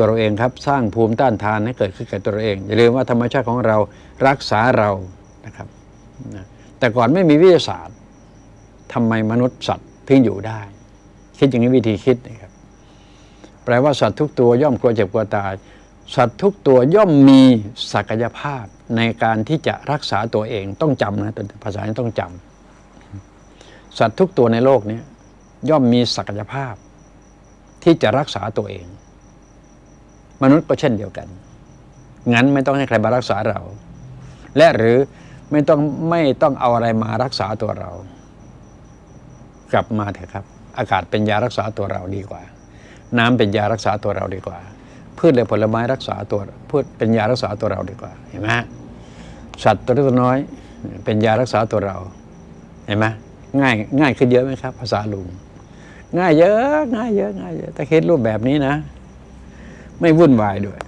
ตัวเราเองครับ สร้างภูมิต้านทานให้เกิดขึ้นกับตัวเราเอง อย่าลืมว่าธรรมชาติของเรารักษาเรานะครับนะแต่ก่อนไม่มีวิทยาศาสตร์ทำไมมนุษย์สัตว์ถึงอยู่ได้ คิดอย่างนี้วิธีคิดนะครับแปลว่าสัตว์ทุกตัวย่อมกลัวเจ็บกลัวตายสัตว์ทุกตัวย่อมมีศักยภาพในการที่จะรักษาตัวเองต้องจำนะตัวภาษานี้ต้องจำสัตว์ทุกตัวในโลกนี้ย่อมมีศักยภาพที่จะรักษาตัวเอง มนุษย์ก็เช่นเดียวกัน งั้นไม่ต้องให้ใครมารักษาเรา และหรือไม่ต้องไม่ต้องเอาอะไรมารักษาตัวเรา กลับมาเถอะครับ อากาศเป็นยารักษาตัวเราดีกว่า น้ำเป็นยารักษาตัวเราดีกว่า พืชและผลไม้รักษาตัวพืชเป็นยารักษาตัวเราดีกว่า เห็นไหมสัตว์ตัวเล็กตัวน้อย เป็นยารักษาตัวเรา เห็นไหมง่ายง่ายขึ้นเยอะไหมครับ ภาษาลุงง่ายเยอะ ง่ายเยอะง่ายเยอะถ้าคิดรูปแบบนี้นะ ไม่วุ่นวายด้วย